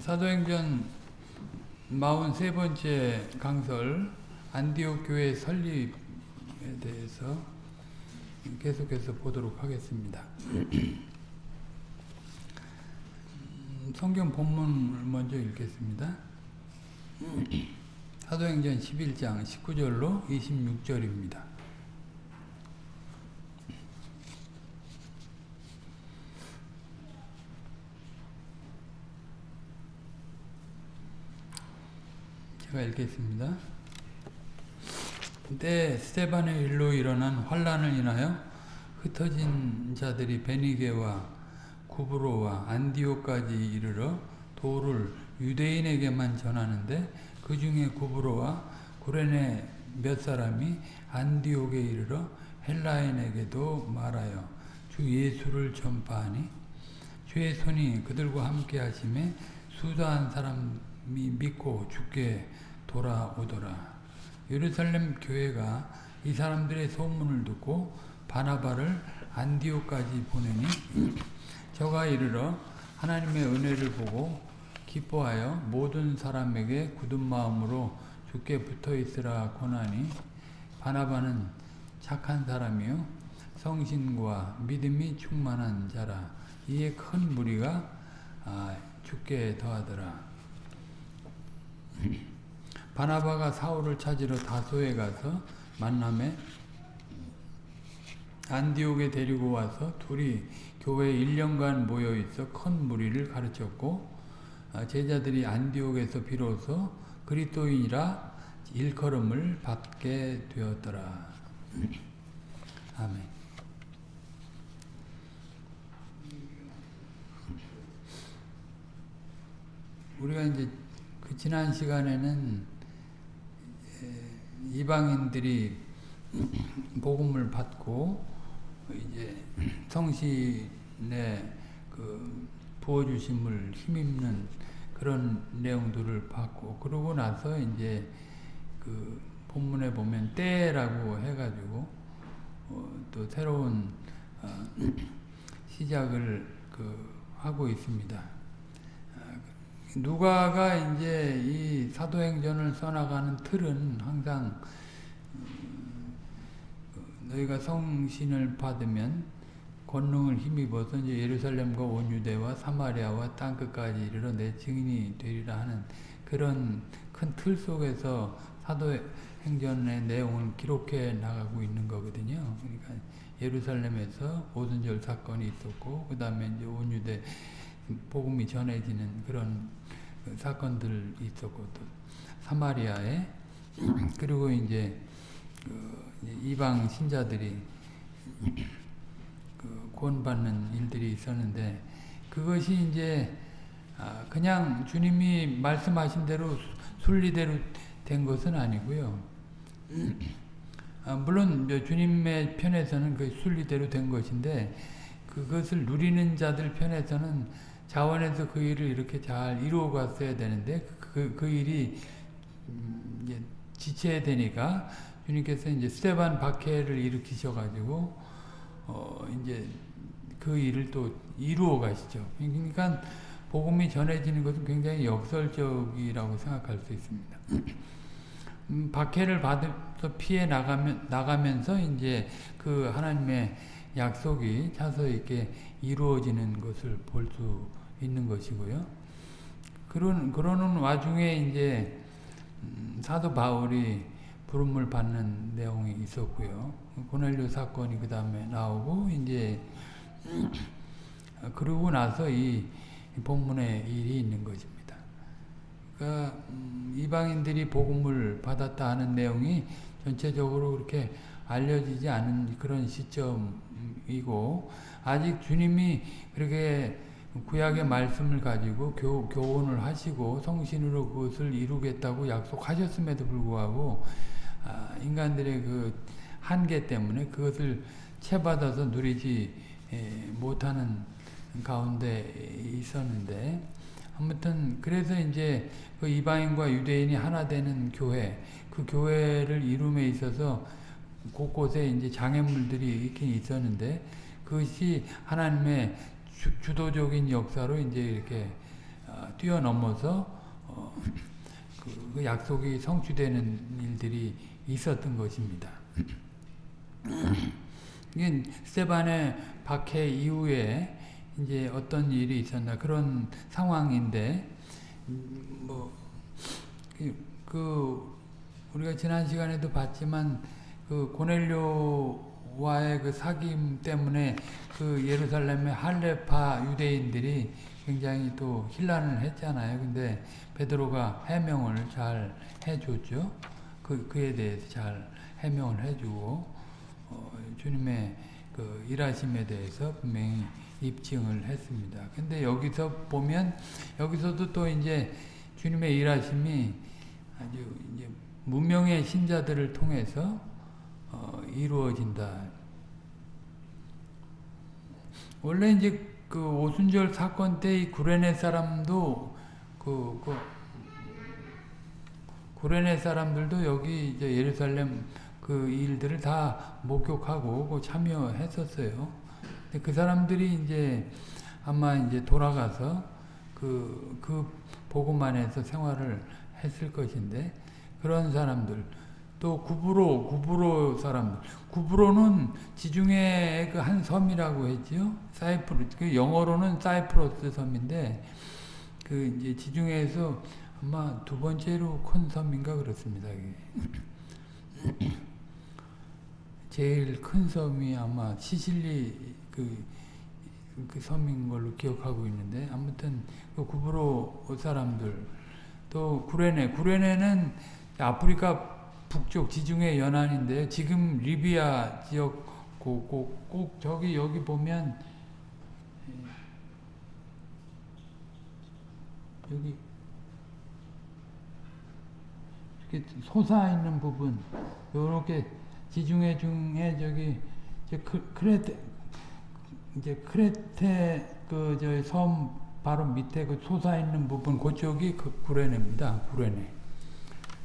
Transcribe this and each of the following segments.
사도행전 43번째 강설 안디옥 교회 설립에 대해서 계속해서 보도록 하겠습니다. 음, 성경 본문을 먼저 읽겠습니다. 사도행전 11장 19절로 26절입니다. 제가 읽겠습니다. 때 스테반의 일로 일어난 환란을 인하여 흩어진 자들이 베니게와 구브로와 안디오까지 이르러 도를 유대인에게만 전하는데 그 중에 구브로와 구레네 몇 사람이 안디옥에 이르러 헬라인에게도 말하여 주 예수를 전파하니 주의 손이 그들과 함께 하심에 수다한 사람이 믿고 죽게 돌아오더라. 예루살렘 교회가 이 사람들의 소문을 듣고 바나바를 안디오까지 보내니 저가 이르러 하나님의 은혜를 보고 기뻐하여 모든 사람에게 굳은 마음으로 죽게 붙어 있으라 권하니 바나바는 착한 사람이요 성신과 믿음이 충만한 자라 이에 큰 무리가 아, 죽게 더하더라 바나바가 사울을 찾으러 다소에 가서 만남에 안디옥에 데리고 와서 둘이 교회에 1년간 모여 있어 큰 무리를 가르쳤고 아, 제자들이 안디옥에서 비로소 그리스도인이라 일컬음을 받게 되었더라. 아멘. 우리가 이제 그 지난 시간에는 이방인들이 복음을 받고 이제 성신의 그 부어주심을 힘입는 그런 내용들을 봤고 그러고 나서 이제 그 본문에 보면 때라고 해가지고 어, 또 새로운 어, 시작을 그 하고 있습니다. 누가가 이제 이 사도행전을 써나가는 틀은 항상 너희가 성신을 받으면 권능을 힘입어서 이제 예루살렘과 온 유대와 사마리아와 땅 끝까지 이르러 내 증인이 되리라 하는 그런 큰 틀 속에서 사도행전의 내용을 기록해 나가고 있는 거거든요. 그러니까 예루살렘에서 오순절 사건이 있었고 그 다음에 이제 온 유대 복음이 전해지는 그런 사건들 있었고 또 사마리아에 그리고 이제 그 이방 신자들이 그 구원받는 일들이 있었는데 그것이 이제 아, 그냥 주님이 말씀하신 대로 순리대로 된 것은 아니고요. 아, 물론 주님의 편에서는 그 순리대로 된 것인데 그것을 누리는 자들 편에서는 자원에서 그 일을 이렇게 잘 이루어 갔어야 되는데 그, 그 일이 이제 지체야 되니까 주님께서 이제 스테반 박해를 일으키셔가지고 어 이제 그 일을 또 이루어 가시죠. 그러니까 복음이 전해지는 것은 굉장히 역설적이라고 생각할 수 있습니다. 음, 박해를 받아서 피해 나가면, 나가면서 이제 그 하나님의 약속이 차서 이렇게 이루어지는 것을 볼 수 있는 것이고요. 그런, 그러는 와중에 이제 음, 사도 바울이 부름을 받는 내용이 있었고요. 고넬료 사건이 그 다음에 나오고 이제 그러고 나서 이 본문의 일이 있는 것입니다. 그러니까 음, 이방인들이 복음을 받았다 하는 내용이 전체적으로 그렇게 알려지지 않은 그런 시점이고 아직 주님이 그렇게 구약의 말씀을 가지고 교, 교훈을 하시고 성신으로 그것을 이루겠다고 약속하셨음에도 불구하고 아, 인간들의 그 한계 때문에 그것을 채받아서 누리지 에, 못하는 가운데 있었는데 아무튼 그래서 이제 그 이방인과 유대인이 하나 되는 교회 그 교회를 이룸에 있어서 곳곳에 이제 장애물들이 있긴 있었는데 그것이 하나님의 주, 도적인 역사로 이제 이렇게 아, 뛰어넘어서 어, 그, 그 약속이 성취되는 일들이 있었던 것입니다. 이게 스테반의 박해 이후에 이제 어떤 일이 있었나 그런 상황인데 음, 뭐 그, 그 우리가 지난 시간에도 봤지만 그 고넬료 와의 그 사귐 때문에 그 예루살렘의 할레파 유대인들이 굉장히 또 혼란을 했잖아요. 근데 베드로가 해명을 잘 해줬죠. 그 그에 대해서 잘 해명을 해주고 어, 주님의 그 일하심에 대해서 분명히 입증을 했습니다. 근데 여기서 보면 여기서도 또 이제 주님의 일하심이 아주 이제 무명의 신자들을 통해서 어, 이루어진다. 원래 이제 그 오순절 사건 때 이 구레네 사람도 그, 그 구레네 사람들도 여기 이제 예루살렘 그 일들을 다 목격하고 그 참여했었어요. 근데 그 사람들이 이제 아마 이제 돌아가서 그, 그 보고만에서 생활을 했을 것인데 그런 사람들 또 구브로 구브로 사람들 구브로는 지중해 그한 섬이라고 했지요. 사이프루 그 영어로는 사이프러스 섬인데 그 이제 지중해에서 아마 두 번째로 큰 섬인가 그렇습니다. 제일 큰 섬이 아마 시실리 그, 그 섬인 걸로 기억하고 있는데 아무튼 그 구브로 사람들. 또 구레네. 구레네는 아프리카 북쪽 지중해 연안인데 지금 리비아 지역 꼭, 꼭, 꼭 저기 여기 보면 여기 이렇게 솟아 있는 부분 요렇게 지중해 중에 저기 이제 크, 크레테 이제 크레테 그 저 섬 바로 밑에 그 솟아 있는 부분 그쪽이 그 구레네입니다. 구레네.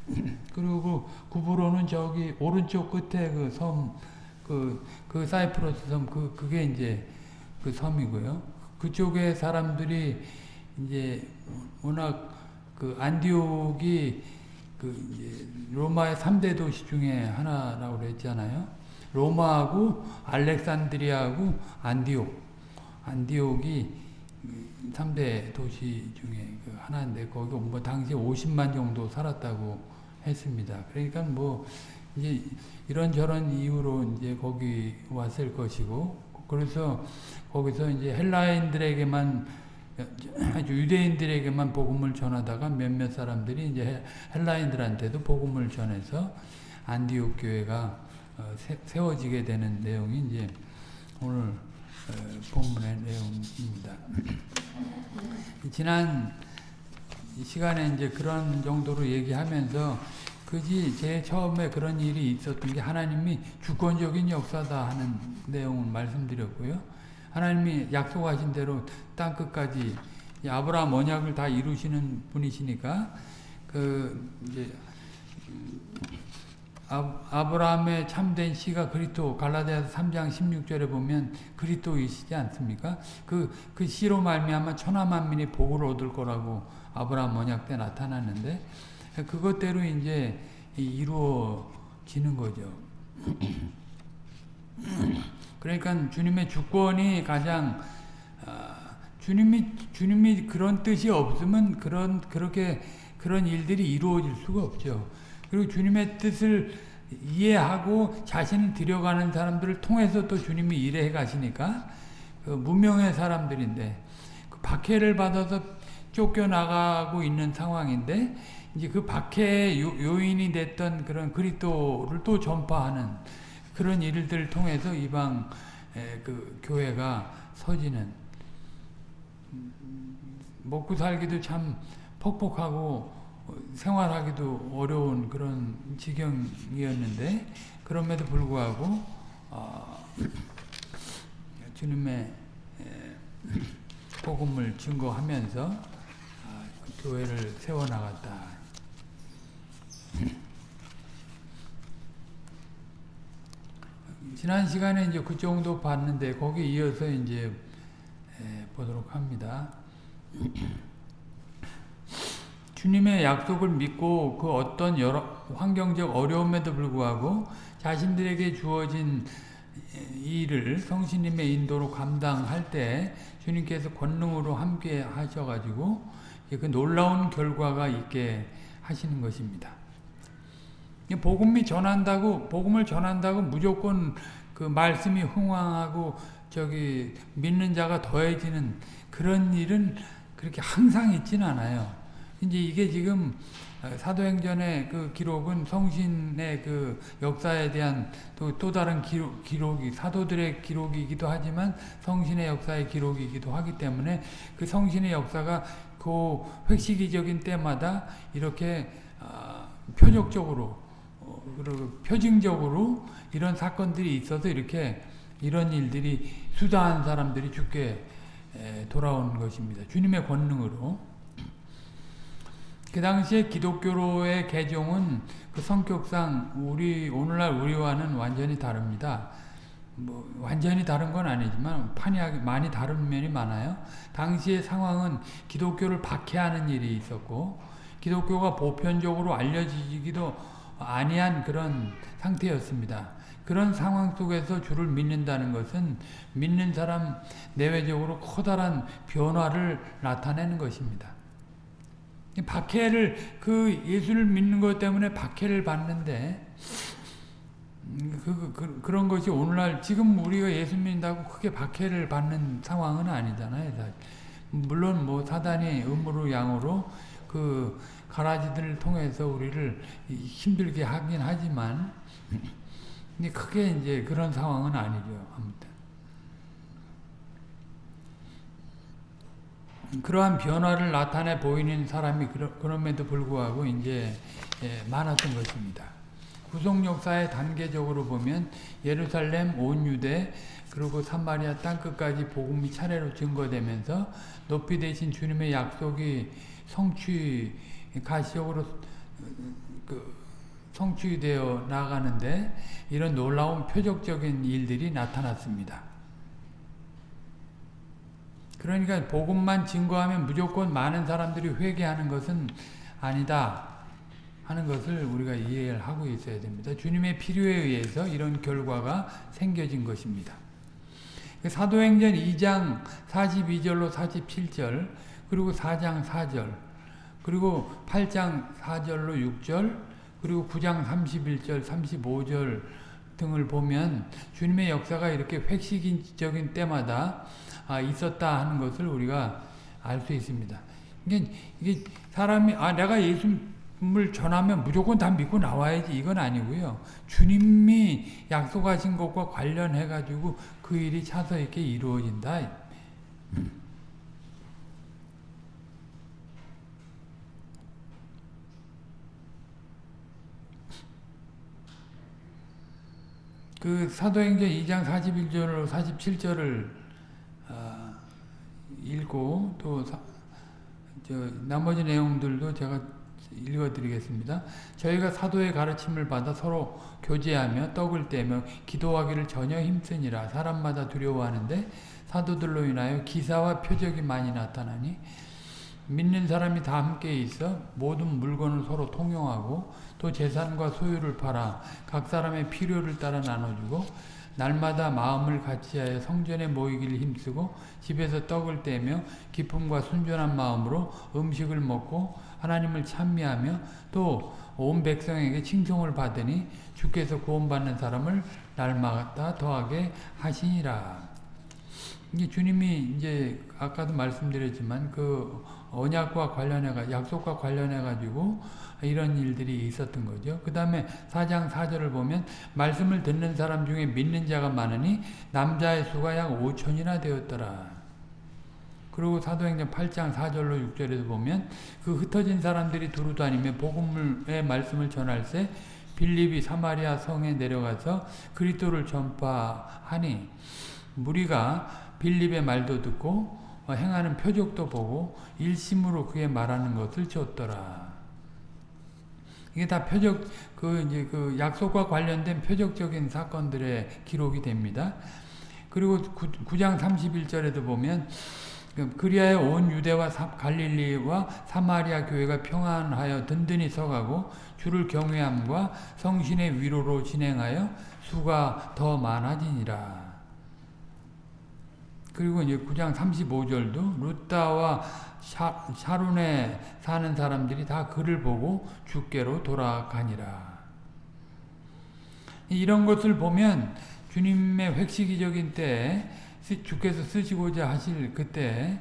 그리고 구부로는 저기 오른쪽 끝에 그 섬, 그, 그 사이프러스 섬, 그, 그게 이제 그 섬이고요. 그쪽에 사람들이 이제 워낙 그 안디옥이 그 로마의 3대 도시 중에 하나라고 그랬잖아요. 로마하고 알렉산드리아하고 안디옥. 안디옥이 3대 도시 중에 그 하나인데 거기 뭐 당시 50만 정도 살았다고 했습니다. 그러니까 뭐 이제 이런 저런 이유로 이제 거기 왔을 것이고 그래서 거기서 이제 헬라인들에게만 아주 유대인들에게만 복음을 전하다가 몇몇 사람들이 이제 헬라인들한테도 복음을 전해서 안디옥 교회가 어, 세워지게 되는 내용이 이제 오늘 어, 본문의 내용입니다. 지난 시간에 이제 그런 정도로 얘기하면서 그지 제 처음에 그런 일이 있었던 게 하나님이 주권적인 역사다 하는 내용을 말씀드렸고요. 하나님이 약속하신 대로 땅 끝까지 아브라함 언약을 다 이루시는 분이시니까 그 이제 아 브라함의 참된 씨가 그리스도 갈라디아서 3장 16절에 보면 그리스도이시지 않습니까? 그, 그 씨로 말미암아 천하 만민이 복을 얻을 거라고 아브라함 언약 때 나타났는데 그것대로 이제 이루어지는 거죠. 그러니까 주님의 주권이 가장 주님이 주님이 그런 뜻이 없으면 그런 그렇게 그런 일들이 이루어질 수가 없죠. 그리고 주님의 뜻을 이해하고 자신을 들여가는 사람들을 통해서 또 주님이 일해 가시니까 그 무명의 사람들인데 그 박해를 받아서 쫓겨나가고 있는 상황인데 이제 그 박해의 요인이 됐던 그런 그리스도를 또 전파하는 그런 일들을 통해서 이방 그 교회가 서지는. 먹고 살기도 참 퍽퍽하고 생활하기도 어려운 그런 지경이었는데 그럼에도 불구하고 어, 주님의 복음을 증거하면서 교회를 세워나갔다. 지난 시간에 이제 그 정도 봤는데 거기 이어서 이제 보도록 합니다. 주님의 약속을 믿고 그 어떤 여러 환경적 어려움에도 불구하고 자신들에게 주어진 일을 성신님의 인도로 감당할 때 주님께서 권능으로 함께 하셔가지고 그 놀라운 결과가 있게 하시는 것입니다. 복음이 전한다고 복음을 전한다고 무조건 그 말씀이 흥왕하고 저기 믿는 자가 더해지는 그런 일은 그렇게 항상 있지는 않아요. 이제 이게 지금 사도행전의 그 기록은 성신의 그 역사에 대한 또, 또 다른 기록, 기록이 사도들의 기록이기도 하지만 성신의 역사의 기록이기도 하기 때문에 그 성신의 역사가 그 획시기적인 때마다 이렇게 어, 표적적으로 어, 그리고 표징적으로 이런 사건들이 있어서 이렇게 이런 일들이 수다한 사람들이 죽게 돌아온 것입니다. 주님의 권능으로. 그 당시에 기독교로의 개종은 그 성격상 우리 오늘날 우리와는 완전히 다릅니다. 뭐 완전히 다른 건 아니지만 판이 많이 다른 면이 많아요. 당시의 상황은 기독교를 박해하는 일이 있었고 기독교가 보편적으로 알려지기도 아니한 그런 상태였습니다. 그런 상황 속에서 주를 믿는다는 것은 믿는 사람 내외적으로 커다란 변화를 나타내는 것입니다. 박해를 그 예수를 믿는 것 때문에 박해를 받는데 그, 그, 그 런 것이 오늘날 지금 우리가 예수 믿는다고 크게 박해를 받는 상황은 아니잖아요. 물론 뭐 사단이 음으로 양으로 그 가라지들을 통해서 우리를 힘들게 하긴 하지만 근데 크게 이제 그런 상황은 아니죠. 아무튼. 그러한 변화를 나타내 보이는 사람이 그럼에도 불구하고 이제 예, 많았던 것입니다. 구속 역사의 단계적으로 보면 예루살렘, 온 유대, 그리고 사마리아 땅끝까지 복음이 차례로 증거되면서 높이 되신 주님의 약속이 성취 가시적으로 그 성취되어 나가는데 이런 놀라운 표적적인 일들이 나타났습니다. 그러니까 복음만 증거하면 무조건 많은 사람들이 회개하는 것은 아니다 하는 것을 우리가 이해를 하고 있어야 됩니다. 주님의 필요에 의해서 이런 결과가 생겨진 것입니다. 사도행전 2장 42절로 47절 그리고 4장 4절 그리고 8장 4절로 6절 그리고 9장 31절 35절 등을 보면 주님의 역사가 이렇게 획시적인 때마다 아, 있었다 하는 것을 우리가 알 수 있습니다. 이게 사람이 아 내가 예수 를 전하면 무조건 다 믿고 나와야지 이건 아니고요. 주님이 약속하신 것과 관련해 가지고 그 일이 차서 이렇게 이루어진다. 그 사도행전 2장 41절로 47절을 어, 읽고 또 사, 나머지 내용들도 제가 읽어드리겠습니다. 저희가 사도의 가르침을 받아 서로 교제하며 떡을 떼며 기도하기를 전혀 힘쓰니라 사람마다 두려워하는데 사도들로 인하여 기사와 표적이 많이 나타나니 믿는 사람이 다 함께 있어 모든 물건을 서로 통용하고 또 재산과 소유를 팔아 각 사람의 필요를 따라 나눠주고 날마다 마음을 같이하여 성전에 모이기를 힘쓰고 집에서 떡을 떼며 기쁨과 순전한 마음으로 음식을 먹고 하나님을 찬미하며 또 온 백성에게 칭송을 받으니 주께서 구원받는 사람을 날마다 더하게 하시니라. 이게 주님이 이제 아까도 말씀드렸지만 그 언약과 관련해 가 약속과 관련해 가지고 이런 일들이 있었던 거죠. 그 다음에 4장 4절을 보면 말씀을 듣는 사람 중에 믿는 자가 많으니 남자의 수가 약 5천이나 되었더라. 그리고 사도행전 8장 4절로 6절에서 보면 그 흩어진 사람들이 두루 다니며 복음의 말씀을 전할 때 빌립이 사마리아 성에 내려가서 그리스도를 전파하니 무리가 빌립의 말도 듣고 행하는 표적도 보고 일심으로 그의 말하는 것을 줬더라. 이게 다 표적 그 이제 그 약속과 관련된 표적적인 사건들의 기록이 됩니다. 그리고 9, 장 31절에도 보면 그리하여 온 유대와 갈릴리와 사마리아 교회가 평안하여 든든히 서가고 주를 경외함과 성신의 위로로 진행하여 수가 더 많아지니라. 그리고 이제 9장 35절도 루따와 샤, 샤룬에 사는 사람들이 다 그를 보고 주께로 돌아가니라. 이런 것을 보면 주님의 획시기적인 때에 주께서 쓰시고자 하실 그때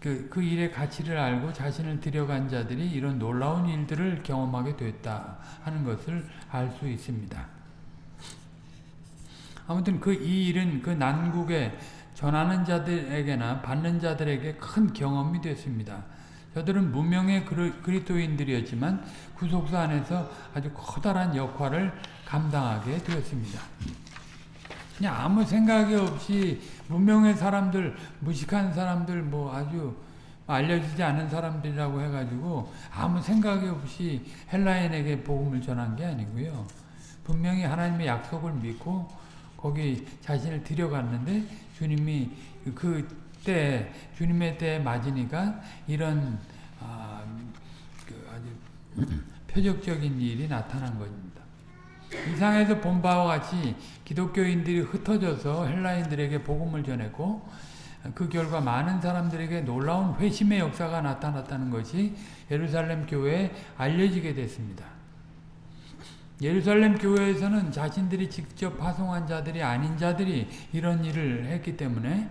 그, 그 일의 가치를 알고 자신을 들여간 자들이 이런 놀라운 일들을 경험하게 됐다 하는 것을 알 수 있습니다. 아무튼 그 이 일은 그 난국에 전하는 자들에게나 받는 자들에게 큰 경험이 됐습니다. 저들은 무명의 그리스도인들이었지만 구속사 안에서 아주 커다란 역할을 감당하게 되었습니다. 그냥 아무 생각이 없이 무명의 사람들, 무식한 사람들, 뭐 아주 알려지지 않은 사람들이라고 해가지고 아무 생각이 없이 헬라인에게 복음을 전한 게 아니고요. 분명히 하나님의 약속을 믿고 거기 자신을 들여갔는데 주님이 그때 주님의 때에 맞으니까 이런 아, 그 아주 표적적인 일이 나타난 겁니다. 이상에서 본 바와 같이 기독교인들이 흩어져서 헬라인들에게 복음을 전했고 그 결과 많은 사람들에게 놀라운 회심의 역사가 나타났다는 것이 예루살렘 교회에 알려지게 됐습니다. 예루살렘 교회에서는 자신들이 직접 파송한 자들이 아닌 자들이 이런 일을 했기 때문에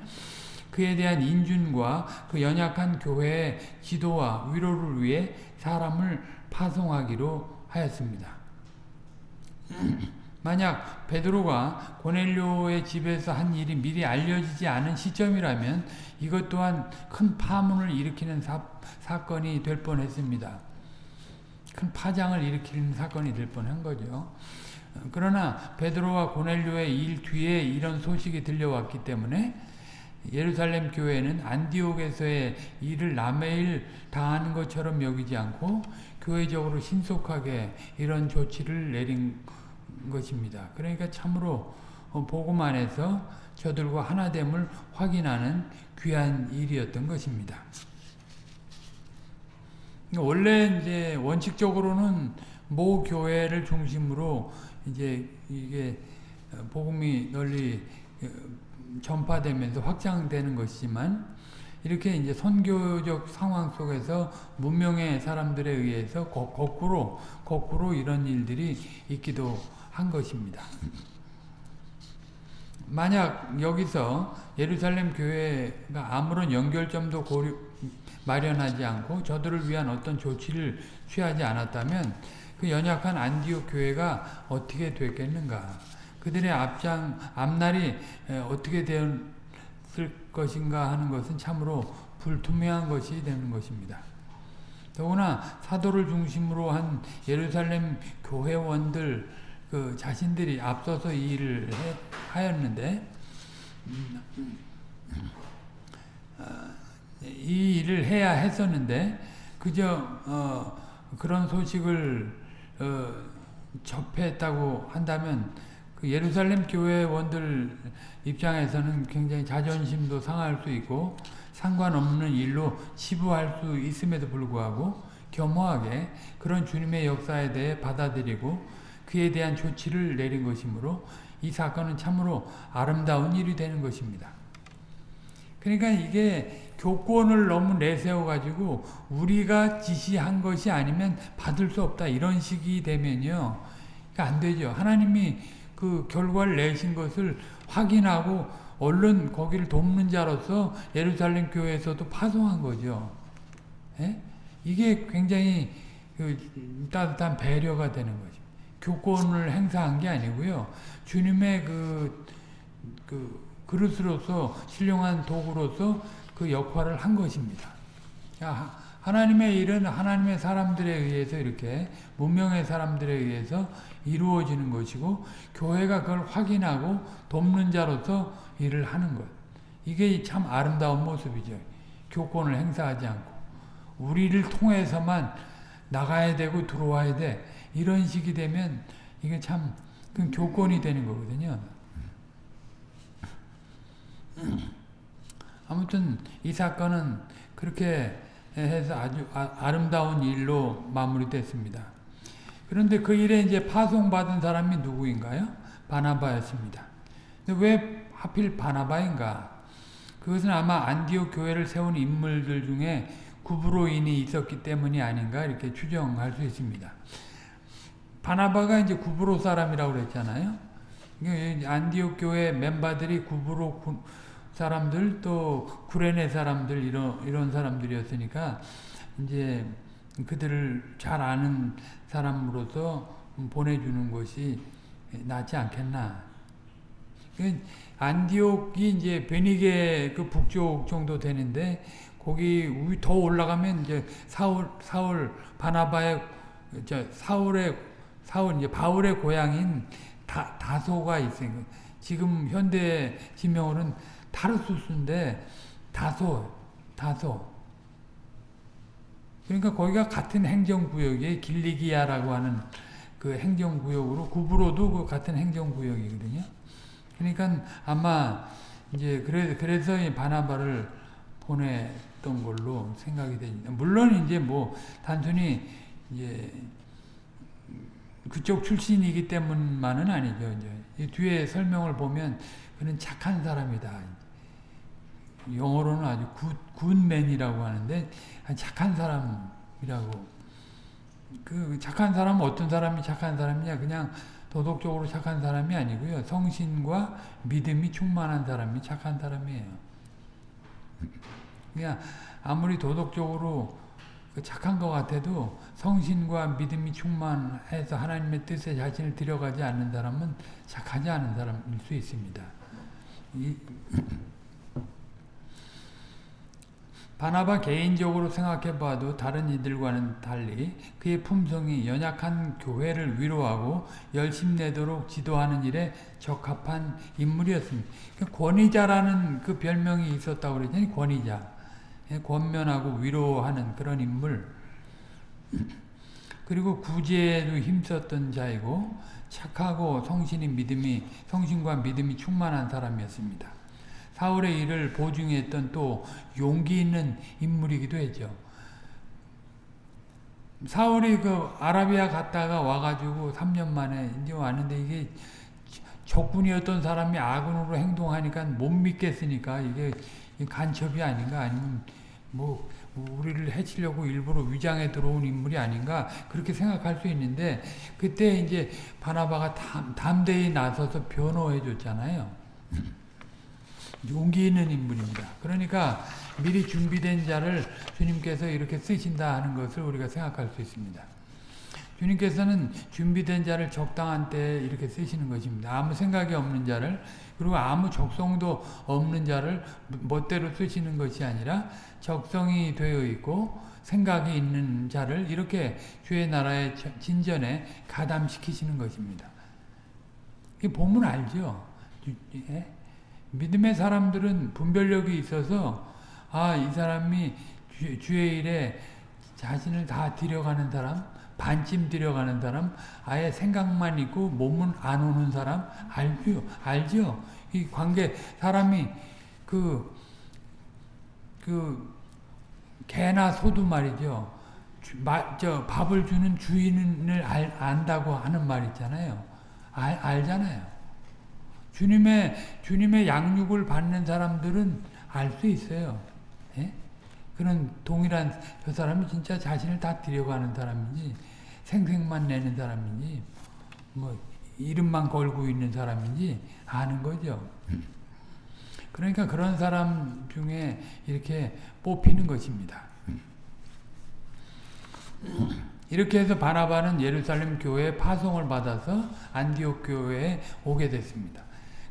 그에 대한 인준과 그 연약한 교회의 지도와 위로를 위해 사람을 파송하기로 하였습니다. 만약 베드로가 고넬료의 집에서 한 일이 미리 알려지지 않은 시점이라면 이것 또한 큰 파문을 일으키는 사, 사건이 될 뻔했습니다. 큰 파장을 일으키는 사건이 될 뻔한 거죠. 그러나 베드로와 고넬료의 일 뒤에 이런 소식이 들려왔기 때문에 예루살렘 교회는 안디옥에서의 일을 남의 일 당하는 것처럼 여기지 않고 교회적으로 신속하게 이런 조치를 내린 것입니다. 그러니까 참으로 복음 안에서 저들과 하나됨을 확인하는 귀한 일이었던 것입니다. 원래 이제 원칙적으로는 모 교회를 중심으로 이제 이게 복음이 널리 전파되면서 확장되는 것이지만 이렇게 이제 선교적 상황 속에서 문명의 사람들에 의해서 거, 꾸로 거꾸로 이런 일들이 있기도 한 것입니다. 만약 여기서 예루살렘 교회가 아무런 연결점도 고려, 마련하지 않고 저들을 위한 어떤 조치를 취하지 않았다면 그 연약한 안디옥 교회가 어떻게 됐겠는가? 그들의 앞장 앞날이 어떻게 되었을 것인가 하는 것은 참으로 불투명한 것이 되는 것입니다. 더구나 사도를 중심으로 한 예루살렘 교회원들 그 자신들이 앞서서 이 일을 해, 하였는데 음, 어, 이 일을 해야 했었는데 그저 어, 그런 소식을 어, 접했다고 한다면 그 예루살렘 교회원들 입장에서는 굉장히 자존심도 상할 수 있고 상관없는 일로 치부할 수 있음에도 불구하고 겸허하게 그런 주님의 역사에 대해 받아들이고 그에 대한 조치를 내린 것이므로 이 사건은 참으로 아름다운 일이 되는 것입니다. 그러니까 이게 교권을 너무 내세워가지고 우리가 지시한 것이 아니면 받을 수 없다 이런 식이 되면요. 안 되죠. 하나님이 그 결과를 내신 것을 확인하고 얼른 거기를 돕는 자로서 예루살렘 교회에서도 파송한 거죠. 예? 이게 굉장히 그 따뜻한 배려가 되는 거죠. 교권을 행사한 게 아니고요. 주님의 그, 그 그릇으로서 신령한 도구로서 그 역할을 한 것입니다. 하나님의 일은 하나님의 사람들에 의해서 이렇게 문명의 사람들에 의해서 이루어지는 것이고 교회가 그걸 확인하고 돕는 자로서 일을 하는 것. 이게 참 아름다운 모습이죠. 교권을 행사하지 않고 우리를 통해서만 나가야 되고 들어와야 돼. 이런 식이 되면 이게 참 교권이 되는 거거든요. 아무튼 이 사건은 그렇게 해서 아주 아, 름다운 일로 마무리됐습니다. 그런데 그 일에 이제 파송받은 사람이 누구인가요? 바나바였습니다. 왜 하필 바나바인가? 그것은 아마 안디옥 교회를 세운 인물들 중에 구브로인이 있었기 때문이 아닌가 이렇게 추정할 수 있습니다. 바나바가 이제 구브로 사람이라고 그랬잖아요. 안디옥 교회 멤버들이 구브로 사람들 또 구레네 사람들 이런 이런 사람들이었으니까 이제 그들을 잘 아는 사람으로서 보내주는 것이 낫지 않겠나. 그 안디옥이 이제 베니게 그 북쪽 정도 되는데 거기 더 올라가면 이제 사울 사울 바나바의 저 사울의 사울 이제 바울의 고향인 다, 다소가 있어요. 지금 현대 지명으로는 타르수스인데 다소 다소 그러니까 거기가 같은 행정구역에 길리기아라고 하는 그 행정구역으로 구브로도 그 같은 행정구역이거든요. 그러니까 아마 이제 그래 그래서 바나바를 보냈던 걸로 생각이 됩니다. 물론 이제 뭐 단순히 이제 그쪽 출신이기 때문만은 아니죠. 이제 뒤에 설명을 보면 그는 착한 사람이다. 영어로는 아주 good, good man이라고 하는데 착한 사람이라고 그 착한 사람은 어떤 사람이 착한 사람이냐 그냥 도덕적으로 착한 사람이 아니고요 성신과 믿음이 충만한 사람이 착한 사람이에요 그냥 아무리 도덕적으로 그 착한 것 같아도 성신과 믿음이 충만해서 하나님의 뜻에 자신을 드려가지 않는 사람은 착하지 않은 사람일 수 있습니다 바나바 개인적으로 생각해봐도 다른 이들과는 달리 그의 품성이 연약한 교회를 위로하고 열심 내도록 지도하는 일에 적합한 인물이었습니다. 그러니까 권위자라는 그 별명이 있었다고 그랬잖아요. 권위자. 예, 권면하고 위로하는 그런 인물. 그리고 구제에도 힘썼던 자이고 착하고 성신이 믿음이 성신과 믿음이 충만한 사람이었습니다. 사울의 일을 보증했던 또 용기 있는 인물이기도 했죠. 사울이 그 아라비아 갔다가 와가지고 3년 만에 이제 왔는데 이게 적군이었던 사람이 아군으로 행동하니까 못 믿겠으니까 이게 간첩이 아닌가 아니면 뭐 우리를 해치려고 일부러 위장에 들어온 인물이 아닌가 그렇게 생각할 수 있는데 그때 이제 바나바가 담, 담대히 나서서 변호해 줬잖아요. 용기 있는 인물입니다. 그러니까 미리 준비된 자를 주님께서 이렇게 쓰신다 하는 것을 우리가 생각할 수 있습니다. 주님께서는 준비된 자를 적당한 때에 이렇게 쓰시는 것입니다. 아무 생각이 없는 자를 그리고 아무 적성도 없는 자를 멋대로 쓰시는 것이 아니라 적성이 되어 있고 생각이 있는 자를 이렇게 주의 나라의 진전에 가담시키시는 것입니다. 이 보면 알죠? 예? 믿음의 사람들은 분별력이 있어서 아, 이 사람이 주, 의 일에 자신을 다 들여가는 사람, 반쯤 들여가는 사람, 아예 생각만 있고 몸은 안 오는 사람, 알죠? 알죠? 이 관계, 사람이 그, 그, 개나 소도 말이죠. 주, 마, 저, 밥을 주는 주인을 알, 안다고 하는 말 있잖아요. 알, 알잖아요. 주님의 주님의 양육을 받는 사람들은 알 수 있어요. 예? 그런 동일한 저 사람이 진짜 자신을 다 들여가는 사람인지 생색만 내는 사람인지 뭐 이름만 걸고 있는 사람인지 아는 거죠. 그러니까 그런 사람 중에 이렇게 뽑히는 것입니다. 이렇게 해서 바나바는 예루살렘 교회에 파송을 받아서 안디옥 교회에 오게 됐습니다.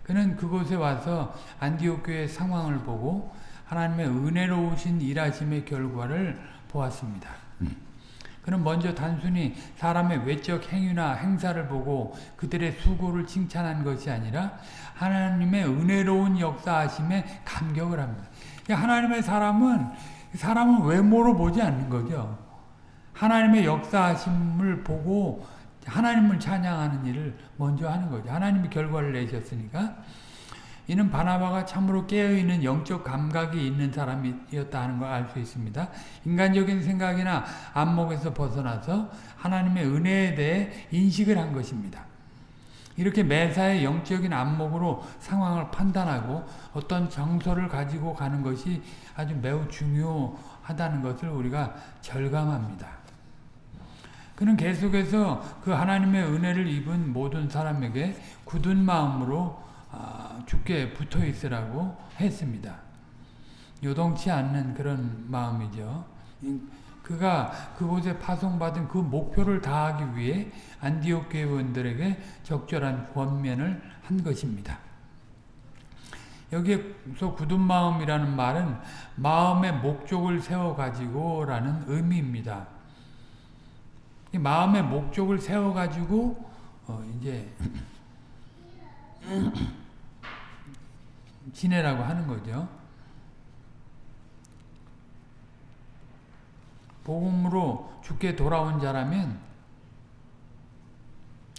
그는 그곳에 와서 안디옥 교의 상황을 보고 하나님의 은혜로우신 일하심의 결과를 보았습니다. 그는 먼저 단순히 사람의 외적 행위나 행사를 보고 그들의 수고를 칭찬한 것이 아니라 하나님의 은혜로운 역사하심에 감격을 합니다. 하나님의 사람은 사람은 외모로 보지 않는 거죠. 하나님의 역사하심을 보고 하나님을 찬양하는 일을 먼저 하는 거죠. 하나님이 결과를 내셨으니까 이는 바나바가 참으로 깨어있는 영적 감각이 있는 사람이었다 하는 걸 알 수 있습니다. 인간적인 생각이나 안목에서 벗어나서 하나님의 은혜에 대해 인식을 한 것입니다. 이렇게 매사의 영적인 안목으로 상황을 판단하고 어떤 정서를 가지고 가는 것이 아주 매우 중요하다는 것을 우리가 절감합니다. 그는 계속해서 그 하나님의 은혜를 입은 모든 사람에게 굳은 마음으로 죽게 붙어 있으라고 했습니다. 요동치 않는 그런 마음이죠. 그가 그곳에 파송받은 그 목표를 다하기 위해 안디옥 교회원들에게 적절한 권면을 한 것입니다. 여기서 굳은 마음이라는 말은 마음의 목적을 세워가지고 라는 의미입니다. 마음의 목적을 세워가지고 어 이제 지내라고 하는 거죠. 복음으로 죽게 돌아온 자라면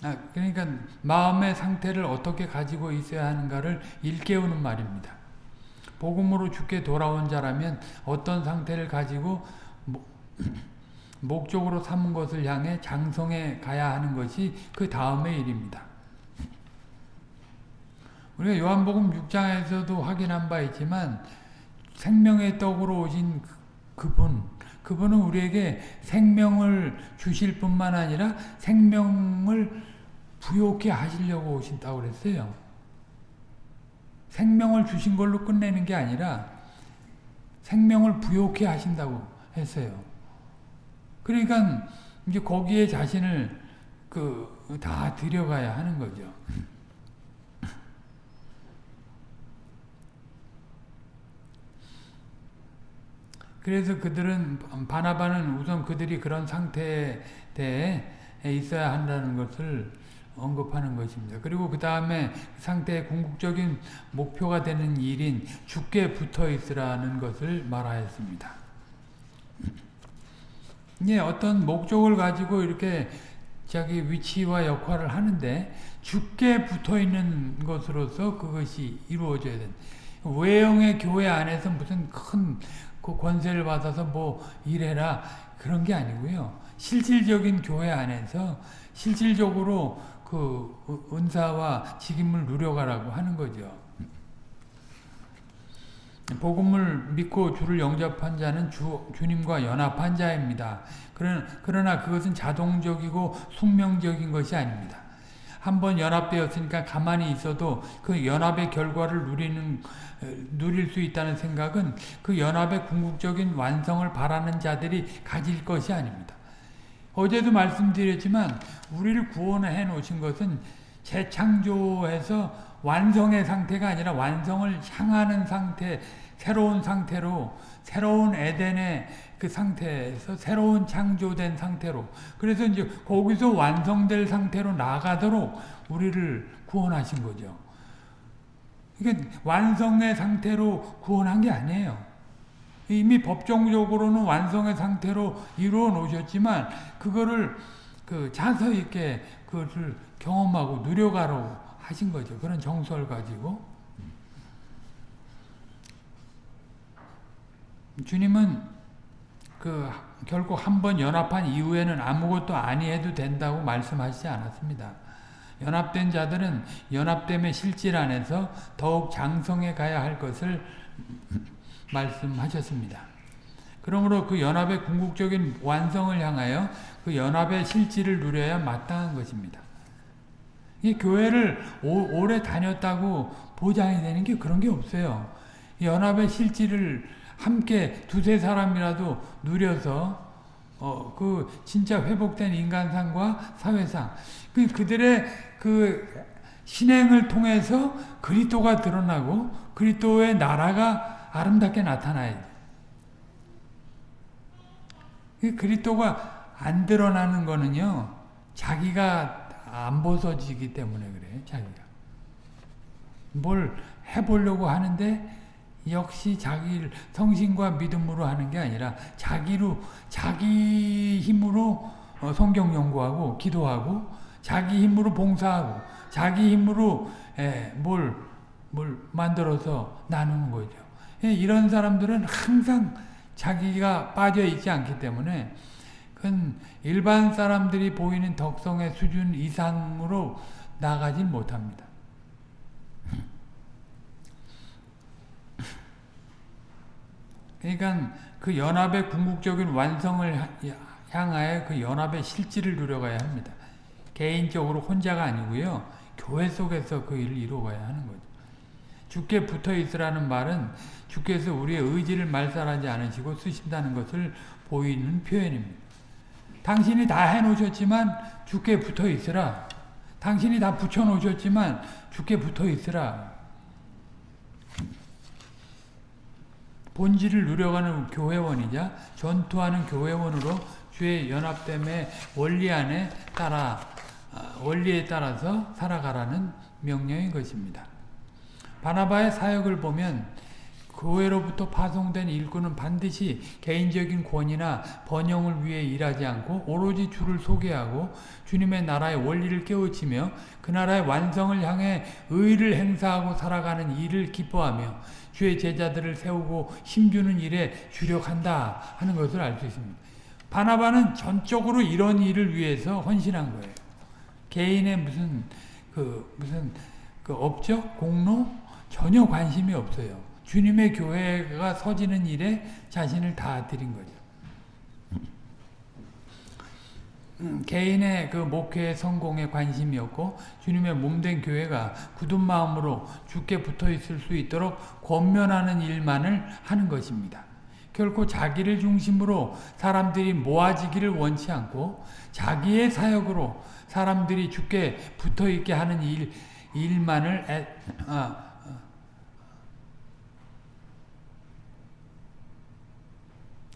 아, 그러니까 마음의 상태를 어떻게 가지고 있어야 하는가를 일깨우는 말입니다. 복음으로 죽게 돌아온 자라면 어떤 상태를 가지고 목적으로 삼은 것을 향해 장성해 가야 하는 것이 그 다음의 일입니다. 우리가 요한복음 6장에서도 확인한 바 있지만 생명의 떡으로 오신 그, 그분, 그분은 우리에게 생명을 주실 뿐만 아니라 생명을 부욕해 하시려고 오신다고 그랬어요. 생명을 주신 걸로 끝내는 게 아니라 생명을 부욕해 하신다고 했어요. 그러니까 이제 거기에 자신을 그 다 들여가야 하는 거죠. 그래서 그들은 바나바는 우선 그들이 그런 상태에 대해 있어야 한다는 것을 언급하는 것입니다. 그리고 그 다음에 상태의 궁극적인 목표가 되는 일인 죽게 붙어 있으라는 것을 말하였습니다. 예, 어떤 목적을 가지고 이렇게 자기 위치와 역할을 하는데 죽게 붙어 있는 것으로서 그것이 이루어져야 된. 외형의 교회 안에서 무슨 큰 그 권세를 받아서 뭐 이래라 그런 게 아니고요. 실질적인 교회 안에서 실질적으로 그 은사와 직임을 누려가라고 하는 거죠. 복음을 믿고 주를 영접한 자는 주, 주님과 연합한 자입니다. 그러나 그것은 자동적이고 숙명적인 것이 아닙니다. 한번 연합되었으니까 가만히 있어도 그 연합의 결과를 누리는 누릴 수 있다는 생각은 그 연합의 궁극적인 완성을 바라는 자들이 가질 것이 아닙니다. 어제도 말씀드렸지만 우리를 구원해 놓으신 것은 재창조해서 완성의 상태가 아니라 완성을 향하는 상태, 새로운 상태로 새로운 에덴의 그 상태에서 새로운 창조된 상태로 그래서 이제 거기서 완성될 상태로 나가도록 우리를 구원하신 거죠. 이게 완성의 상태로 구원한 게 아니에요. 이미 법정적으로는 완성의 상태로 이루어 놓으셨지만 그거를 그 자서 있게 그것을 경험하고 누려가라고 하신 거죠. 그런 정서를 가지고 주님은 그 결국 한번 연합한 이후에는 아무것도 아니해도 된다고 말씀하시지 않았습니다. 연합된 자들은 연합됨의 실질 안에서 더욱 장성해 가야 할 것을 말씀하셨습니다. 그러므로 그 연합의 궁극적인 완성을 향하여 그 연합의 실질을 누려야 마땅한 것입니다. 이 교회를 오, 오래 다녔다고 보장이 되는 게 그런 게 없어요. 연합의 실질을 함께 두세 사람이라도 누려서 어, 그 진짜 회복된 인간상과 사회상 그 그들의 그 신행을 통해서 그리스도가 드러나고 그리스도의 나라가 아름답게 나타나야 돼. 그리스도가 안 드러나는 거는요. 자기가 안 벗어지기 때문에 그래. 자기가. 뭘 해보려고 하는데 역시 자기 성신과 믿음으로 하는 게 아니라 자기로 자기 힘으로 어, 성경 연구하고 기도하고 자기 힘으로 봉사하고 자기 힘으로 뭘 만들어서 나누는 거죠. 예, 이런 사람들은 항상 자기가 빠져 있지 않기 때문에 그건 일반 사람들이 보이는 덕성의 수준 이상으로 나가지 못합니다. 그러니까 그 연합의 궁극적인 완성을 향하여 그 연합의 실질을 누려가야 합니다. 개인적으로 혼자가 아니고요. 교회 속에서 그 일을 이루어가야 하는 거죠. 주께 붙어 있으라는 말은 주께서 우리의 의지를 말살하지 않으시고 쓰신다는 것을 보이는 표현입니다. 당신이 다 해놓으셨지만 주께 붙어 있으라. 당신이 다 붙여놓으셨지만 주께 붙어 있으라. 본질을 누려가는 교회원이자 전투하는 교회원으로 주의 연합됨의 원리 안에 따라 원리에 따라서 살아가라는 명령인 것입니다. 바나바의 사역을 보면 교회로부터 파송된 일꾼은 반드시 개인적인 권위나 번영을 위해 일하지 않고 오로지 주를 소개하고 주님의 나라의 원리를 깨우치며 그 나라의 완성을 향해 의를 행사하고 살아가는 일을 기뻐하며 주의 제자들을 세우고 힘주는 일에 주력한다 하는 것을 알 수 있습니다. 바나바는 전적으로 이런 일을 위해서 헌신한 거예요. 개인의 무슨 그 무슨 그 업적 공로 전혀 관심이 없어요. 주님의 교회가 서지는 일에 자신을 다 드린 거죠. 음, 개인의 그 목회의 성공에 관심이 없고 주님의 몸된 교회가 굳은 마음으로 주께 붙어 있을 수 있도록 권면하는 일만을 하는 것입니다. 결코 자기를 중심으로 사람들이 모아지기를 원치 않고 자기의 사역으로 사람들이 주께 붙어 있게 하는 일, 일만을 애, 아,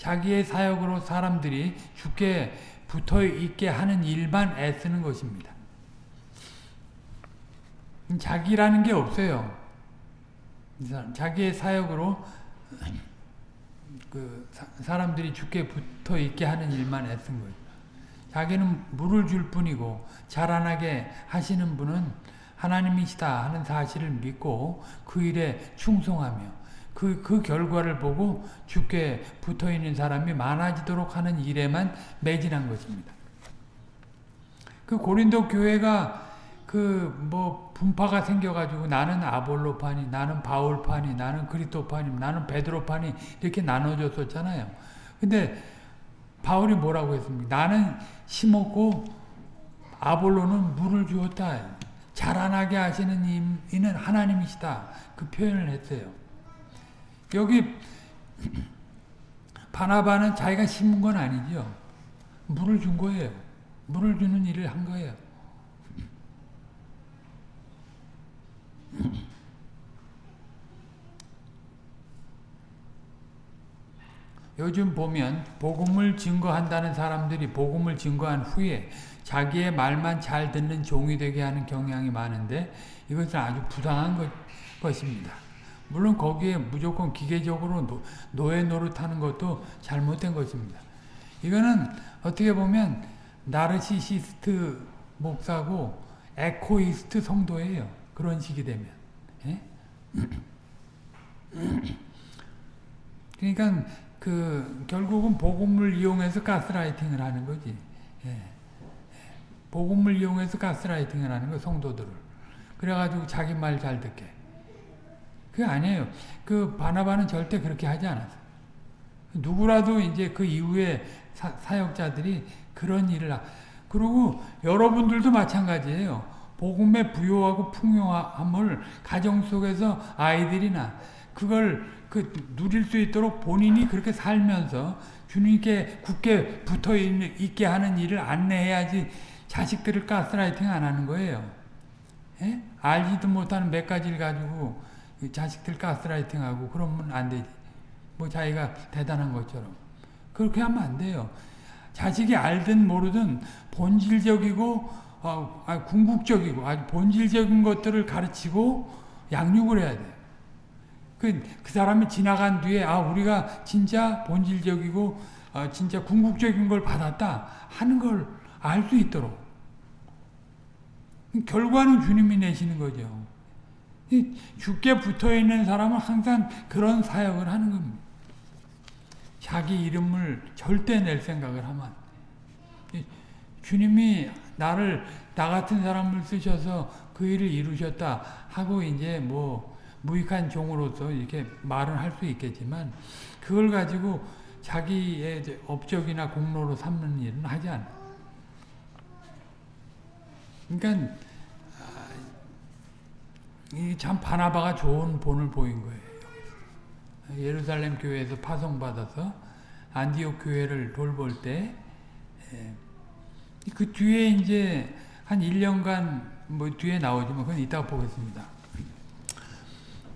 자기의 사역으로 사람들이 주께 붙어 있게 하는 일만 애쓰는 것입니다. 자기라는 게 없어요. 자기의 사역으로 그 사람들이 주께 붙어 있게 하는 일만 애쓴 거예요. 자기는 물을 줄 뿐이고 자라나게 하시는 분은 하나님이시다 하는 사실을 믿고 그 일에 충성하며 그, 그 결과를 보고 주께 붙어 있는 사람이 많아지도록 하는 일에만 매진한 것입니다. 그 고린도 교회가 그 뭐 분파가 생겨가지고 나는 아볼로파니, 나는 바울파니, 나는 그리토파니, 나는 베드로파니 이렇게 나눠졌었잖아요. 근데 바울이 뭐라고 했습니까? 나는 심었고 아볼로는 물을 주었다. 자라나게 하시는 이는 하나님이시다. 그 표현을 했어요. 여기 바나바는 자기가 심은 건 아니죠. 물을 준 거예요. 물을 주는 일을 한 거예요. 요즘 보면 복음을 증거한다는 사람들이 복음을 증거한 후에 자기의 말만 잘 듣는 종이 되게 하는 경향이 많은데 이것은 아주 부당한 것, 것입니다. 물론 거기에 무조건 기계적으로 노, 노예 노릇하는 것도 잘못된 것입니다. 이거는 어떻게 보면 나르시시스트 목사고 echoist 성도예요. 그런 식이 되면. 예? 그러니까 그 결국은 복음을 이용해서 가스라이팅을 하는 거지. 예. 복음을 이용해서 가스라이팅을 하는 거 성도들을. 그래가지고 자기 말 잘 듣게. 그게 아니에요. 그 바나바는 절대 그렇게 하지 않았어요. 누구라도 이제 그 이후에 사, 역자들이 그런 일을 하, 그리고 여러분들도 마찬가지예요. 복음의 부요하고 풍요함을 가정 속에서 아이들이나 그걸 그 누릴 수 있도록 본인이 그렇게 살면서 주님께 굳게 붙어 있게 하는 일을 안내해야지 자식들을 가스라이팅 안 하는 거예요. 예? 알지도 못하는 몇 가지를 가지고 자식들 가스라이팅하고 그러면 안 되지. 뭐 자기가 대단한 것처럼. 그렇게 하면 안 돼요. 자식이 알든 모르든 본질적이고 어, 아, 궁극적이고 아주 본질적인 것들을 가르치고 양육을 해야 돼. 그, 그 사람이 지나간 뒤에 아 우리가 진짜 본질적이고 어, 진짜 궁극적인 걸 받았다 하는 걸 알 수 있도록 결과는 주님이 내시는 거죠. 이 죽게 붙어 있는 사람은 항상 그런 사역을 하는 겁니다. 자기 이름을 절대 낼 생각을 하면 주님이 나를 나 같은 사람을 쓰셔서 그 일을 이루셨다 하고 이제 뭐 무익한 종으로서 이렇게 말은 할 수 있겠지만 그걸 가지고 자기의 업적이나 공로로 삼는 일은 하지 않아. 그러니까 이 참 바나바가 좋은 본을 보인 거예요. 예루살렘 교회에서 파송받아서 안디옥 교회를 돌볼 때, 예. 그 뒤에 이제 한 1년간 뭐 뒤에 나오지만 그건 이따가 보겠습니다.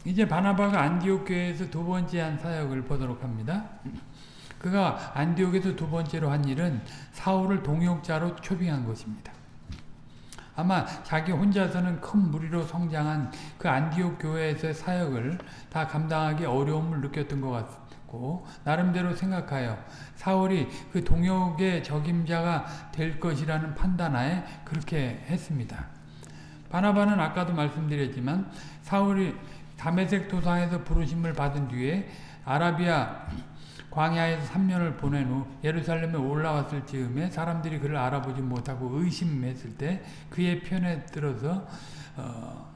이제 바나바가 안디옥 교회에서 두 번째 한 사역을 보도록 합니다. 그가 안디옥에서 두 번째로 한 일은 사울을 동역자로 초빙한 것입니다. 아마 자기 혼자서는 큰 무리로 성장한 그 안디옥 교회에서의 사역을 다 감당하기 어려움을 느꼈던 것 같고 나름대로 생각하여 사울이 그 동역의 적임자가 될 것이라는 판단하에 그렇게 했습니다. 바나바는 아까도 말씀드렸지만 사울이 다메섹 도상에서 부르심을 받은 뒤에 아라비아 광야에서 3년을 보낸 후 예루살렘에 올라왔을 즈음에 사람들이 그를 알아보지 못하고 의심했을 때 그의 편에 들어서 어,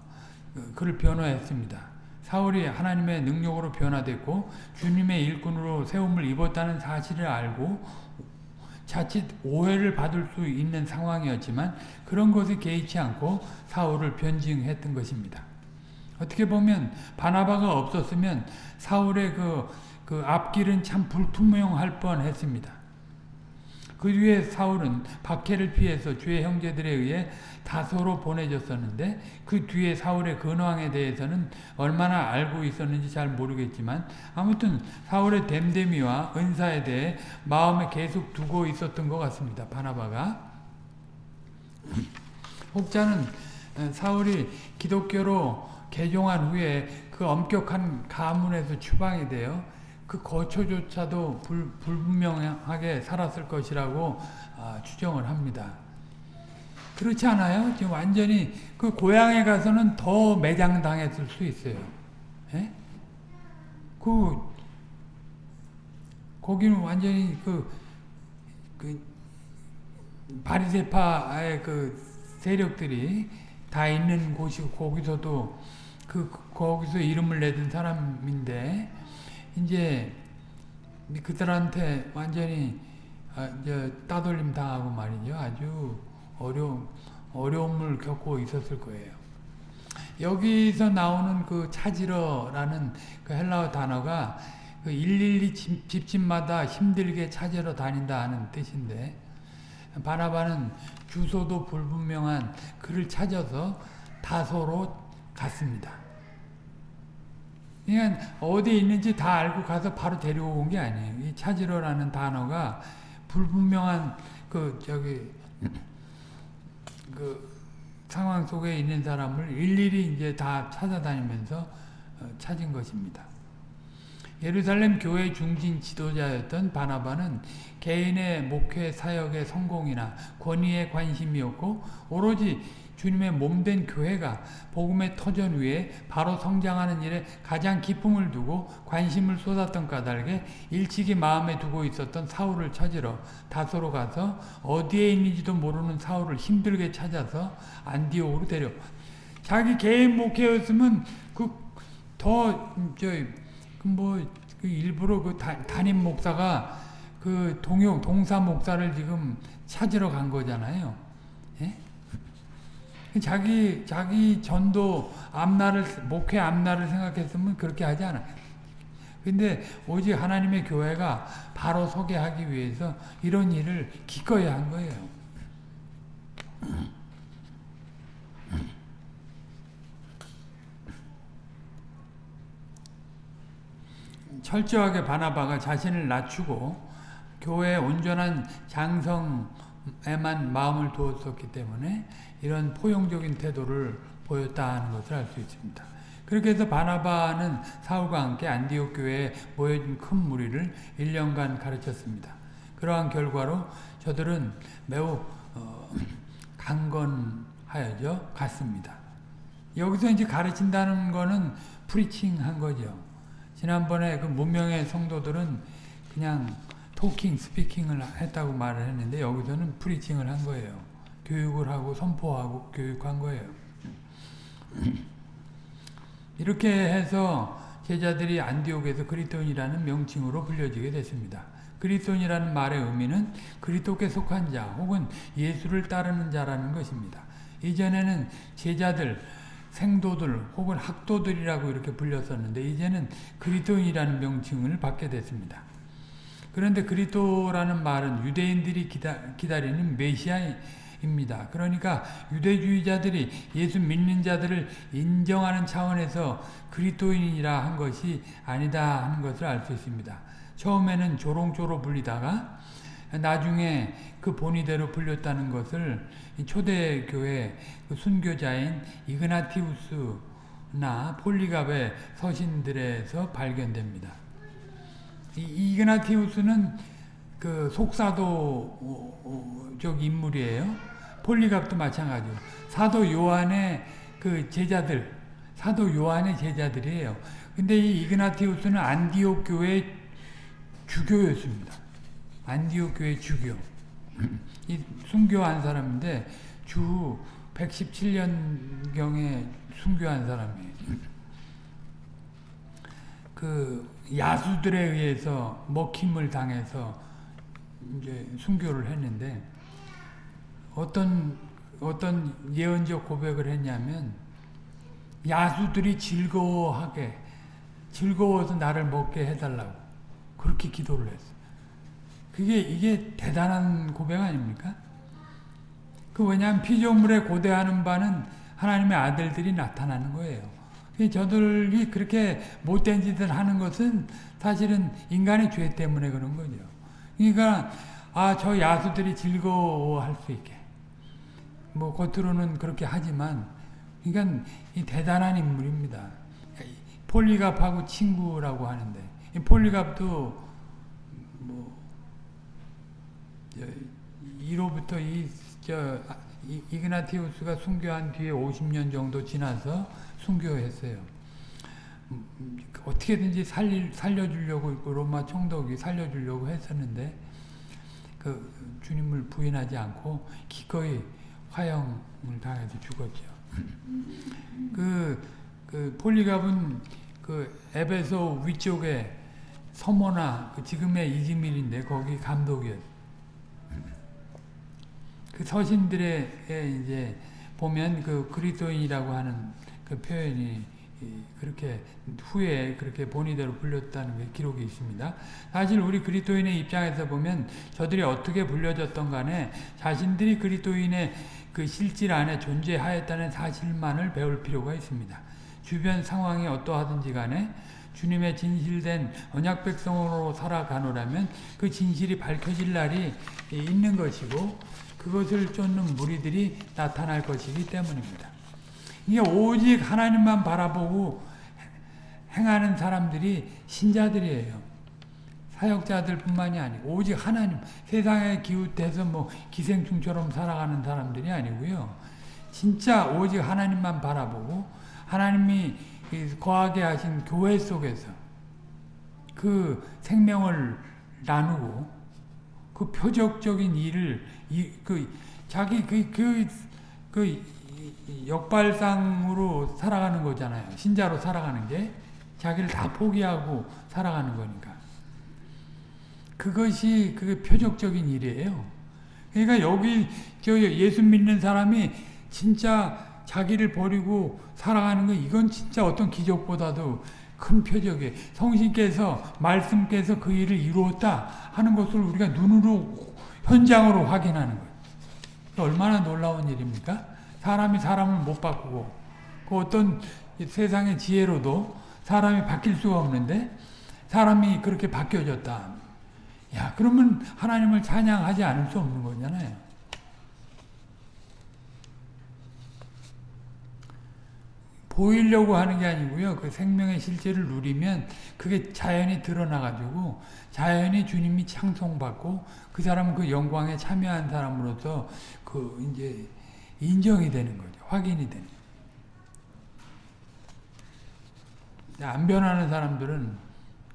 그를 변호했습니다. 사울이 하나님의 능력으로 변화됐고 주님의 일꾼으로 세움을 입었다는 사실을 알고 자칫 오해를 받을 수 있는 상황이었지만 그런 것에 개의치 않고 사울을 변증했던 것입니다. 어떻게 보면 바나바가 없었으면 사울의 그, 그 앞길은 참 불투명할 뻔했습니다. 그 뒤에 사울은 박해를 피해서 주의 형제들에 의해 다소로 보내졌었는데 그 뒤에 사울의 근황에 대해서는 얼마나 알고 있었는지 잘 모르겠지만 아무튼 사울의 댐댐이와 은사에 대해 마음에 계속 두고 있었던 것 같습니다. 바나바가 혹자는 사울이 기독교로 개종한 후에 그 엄격한 가문에서 추방이 되어 그 거처조차도 불, 불분명하게 살았을 것이라고 아, 추정을 합니다. 그렇지 않아요? 지금 완전히 그 고향에 가서는 더 매장당했을 수 있어요. 예? 그 거기는 완전히 그, 그 바리세파의 그 세력들이 다 있는 곳이고 거기서도 그 거기서 이름을 내든 사람인데 이제 그들한테 완전히 아, 따돌림 당하고 말이죠. 아주 어려움 어려움을 겪고 있었을 거예요. 여기서 나오는 그 찾으러라는 그 헬라어 단어가 그 일일이 집, 집집마다 힘들게 찾으러 다닌다 하는 뜻인데 바나바는 주소도 불분명한 그를 찾아서 다소로 갔습니다. 그러니까 어디 있는지 다 알고 가서 바로 데려온 게 아니에요. 이 찾으러라는 단어가 불분명한 그 저기 그 상황 속에 있는 사람을 일일이 이제 다 찾아다니면서 찾은 것입니다. 예루살렘 교회 중진 지도자였던 바나바는 개인의 목회 사역의 성공이나 권위에 관심이었고 오로지 주님의 몸된 교회가 복음의 터전 위에 바로 성장하는 일에 가장 기쁨을 두고 관심을 쏟았던 까닭에 일찍이 마음에 두고 있었던 사울을 찾으러 다소로 가서 어디에 있는지도 모르는 사울을 힘들게 찾아서 안디옥으로 데려 자기 개인 목회였으면 그 더 저뭐 그 일부러 그 담임 목사가 그 동영 동사 목사를 지금 찾으러 간 거잖아요. 예? 자기 자기 전도 앞날을 목회 앞날을 생각했으면 그렇게 하지 않아. 근데 오직 하나님의 교회가 바로 서게 하기 위해서 이런 일을 기꺼이 한 거예요. 철저하게 바나바가 자신을 낮추고 교회의 온전한 장성 에만 마음을 두었었기 때문에 이런 포용적인 태도를 보였다 하는 것을 알 수 있습니다. 그렇게 해서 바나바는 사울과 함께 안디옥 교회에 모여진 큰 무리를 1년간 가르쳤습니다. 그러한 결과로 저들은 매우 어, 강건하여져 갔습니다. 여기서 이제 가르친다는 거는 preaching 한 거죠. 지난번에 그 무명의 성도들은 그냥 talking, speaking을 했다고 말을 했는데 여기서는 preaching을 한 거예요. 교육을 하고 선포하고 교육한 거예요. 이렇게 해서 제자들이 안디옥에서 그리스도인이라는 명칭으로 불려지게 됐습니다. 그리스도인이라는 말의 의미는 그리스도께 속한 자 혹은 예수를 따르는 자라는 것입니다. 이전에는 제자들, 생도들 혹은 학도들이라고 이렇게 불렸었는데 이제는 그리스도인이라는 명칭을 받게 됐습니다. 그런데 그리스도라는 말은 유대인들이 기다, 기다리는 메시아입니다. 그러니까 유대주의자들이 예수 믿는 자들을 인정하는 차원에서 그리스도인이라 한 것이 아니다 하는 것을 알 수 있습니다. 처음에는 조롱조로 불리다가 나중에 그 본의대로 불렸다는 것을 초대교회 그 순교자인 이그나티우스나 폴리갑의 서신들에서 발견됩니다. 이 이그나티우스는 그 속사도적 인물이에요. 폴리갑도 마찬가지고 사도 요한의 그 제자들, 사도 요한의 제자들이에요. 근데 이 이그나티우스는 안디옥 교회 주교였습니다. 안디옥 교회 주교. 이 순교한 사람인데 주 117년경에 순교한 사람이에요. 그 야수들에 의해서 먹힘을 당해서 이제 순교를 했는데 어떤 어떤 예언적 고백을 했냐면 야수들이 즐거워하게 즐거워서 나를 먹게 해달라고 그렇게 기도를 했어. 그게 이게 대단한 고백 아닙니까? 그 왜냐하면 피조물에 고대하는 바는 하나님의 아들들이 나타나는 거예요. 저들이 그렇게 못된 짓을 하는 것은 사실은 인간의 죄 때문에 그런 거죠. 그러니까 아 저 야수들이 즐거워할 수 있게 뭐 겉으로는 그렇게 하지만 그러니까 이 대단한 인물입니다. 폴리갑하고 친구라고 하는데 이 폴리갑도 뭐 1호부터 이 저 이그나티우스가 순교한 뒤에 50년 정도 지나서 순교했어요. 어떻게든지 살리, 살려주려고 로마 총독이 살려주려고 했었는데 그 주님을 부인하지 않고 기꺼이 화형을 당해서 죽었죠. 그, 그 폴리갑은 그 에베소 위쪽에 서모나 그 지금의 이즈밀인데 거기 감독이었어요. 그 서신들에 이제 보면 그 그리스도인이라고 하는 그 표현이 그렇게 후에 그렇게 본의대로 불렸다는 게 기록이 있습니다. 사실 우리 그리스도인의 입장에서 보면 저들이 어떻게 불려졌던 간에 자신들이 그리스도인의 그 실질 안에 존재하였다는 사실만을 배울 필요가 있습니다. 주변 상황이 어떠하든지 간에 주님의 진실된 언약 백성으로 살아가노라면 그 진실이 밝혀질 날이 있는 것이고 그것을 쫓는 무리들이 나타날 것이기 때문입니다. 이게 오직 하나님만 바라보고 행하는 사람들이 신자들이에요. 사역자들 뿐만이 아니고 오직 하나님 세상에 기웃해서 뭐 기생충처럼 살아가는 사람들이 아니고요. 진짜 오직 하나님만 바라보고 하나님이 거하게 하신 교회 속에서 그 생명을 나누고 그 표적적인 일을 이, 그 자기 그, 그, 그 역발상으로 살아가는 거잖아요. 신자로 살아가는 게 자기를 다 포기하고 살아가는 거니까. 그것이 그 표적적인 일이에요. 그러니까 여기 저 예수 믿는 사람이 진짜 자기를 버리고 살아가는 거 이건 진짜 어떤 기적보다도 큰 표적이에요. 성신께서 말씀께서 그 일을 이루었다 하는 것을 우리가 눈으로 현장으로 확인하는 거예요. 얼마나 놀라운 일입니까? 사람이 사람을 못 바꾸고 그 어떤 세상의 지혜로도 사람이 바뀔 수가 없는데 사람이 그렇게 바뀌어졌다. 야 그러면 하나님을 찬양하지 않을 수 없는 거잖아요. 보이려고 하는 게 아니고요. 그 생명의 실제를 누리면 그게 자연히 드러나가지고 자연히 주님이 창송받고 그 사람은 그 영광에 참여한 사람으로서 그 이제 인정이 되는 거죠. 확인이 되는. 안 변하는 사람들은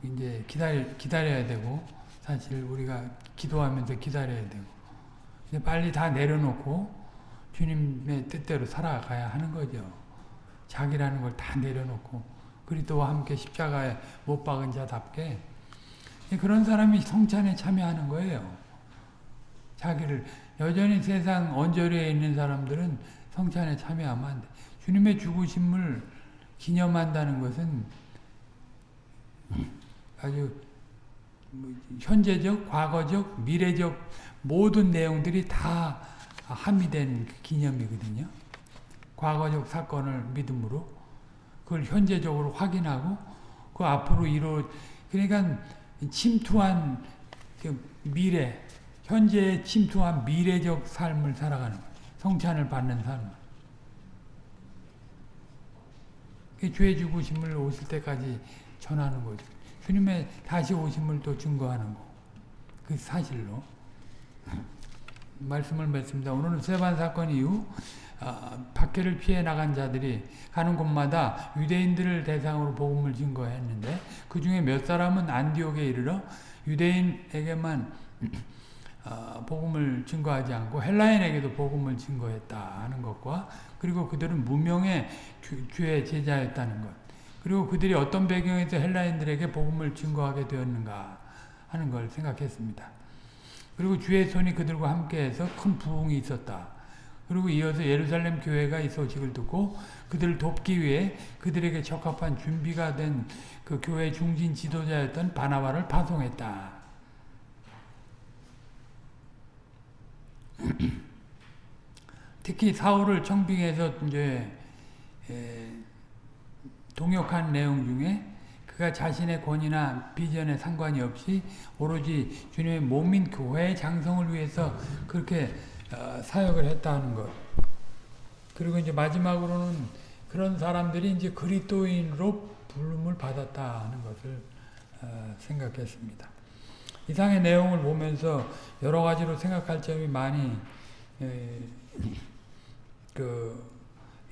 이제 기다려, 기다려야 되고 사실 우리가 기도하면서 기다려야 되고 빨리 다 내려놓고 주님의 뜻대로 살아가야 하는 거죠. 자기라는 걸 다 내려놓고 그리스도와 함께 십자가에 못 박은 자답게 그런 사람이 성찬에 참여하는 거예요. 자기를 여전히 세상 언저리에 있는 사람들은 성찬에 참여하면 안 돼. 주님의 죽으심을 기념한다는 것은 아주 뭐 현재적, 과거적, 미래적 모든 내용들이 다 함의된 그 기념이거든요. 과거적 사건을 믿음으로 그걸 현재적으로 확인하고 그 앞으로 이루 그러니까 침투한 그 미래 현재에 침투한 미래적 삶을 살아가는 거예요. 성찬을 받는 삶. 그죄 죽으심을 오실 때까지 전하는 거죠. 주님의 다시 오심을 또 증거하는 거. 그 사실로. 말씀을 맺습니다. 오늘은 세반 사건 이후 아, 박해를 피해 나간 자들이 가는 곳마다 유대인들을 대상으로 복음을 증거했는데 그 중에 몇 사람은 안디옥에 이르러 유대인에게만 어, 복음을 증거하지 않고 헬라인에게도 복음을 증거했다 하는 것과 그리고 그들은 무명의 주, 주의 제자였다는 것 그리고 그들이 어떤 배경에서 헬라인들에게 복음을 증거하게 되었는가 하는 걸 생각했습니다. 그리고 주의 손이 그들과 함께해서 큰 부흥이 있었다. 그리고 이어서 예루살렘 교회가 이 소식을 듣고 그들을 돕기 위해 그들에게 적합한 준비가 된 그 교회 중진 지도자였던 바나바를 파송했다. 특히 사울을 청빙해서 이제 동역한 내용 중에 그가 자신의 권위나 비전에 상관이 없이 오로지 주님의 몸인 교회의 장성을 위해서 그렇게 어, 사역을 했다는 것. 그리고 이제 마지막으로는 그런 사람들이 이제 그리스도인으로 부름을 받았다는 것을 어, 생각했습니다. 이상의 내용을 보면서 여러 가지로 생각할 점이 많이 그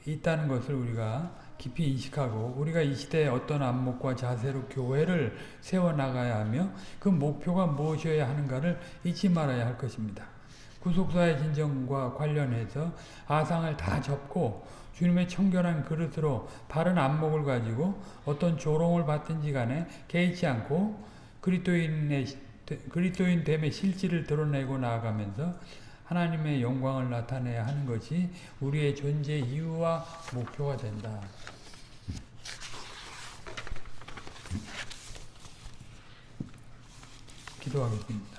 있다는 것을 우리가 깊이 인식하고 우리가 이 시대에 어떤 안목과 자세로 교회를 세워나가야 하며 그 목표가 무엇이어야 하는가를 잊지 말아야 할 것입니다. 구속사의 진정과 관련해서 아상을 다 접고 주님의 청결한 그릇으로 바른 안목을 가지고 어떤 조롱을 받든지 간에 개의치 않고 그리스도인의 그리스도인 됨의 실질을 드러내고 나아가면서 하나님의 영광을 나타내야 하는 것이 우리의 존재 이유와 목표가 된다. 기도하겠습니다.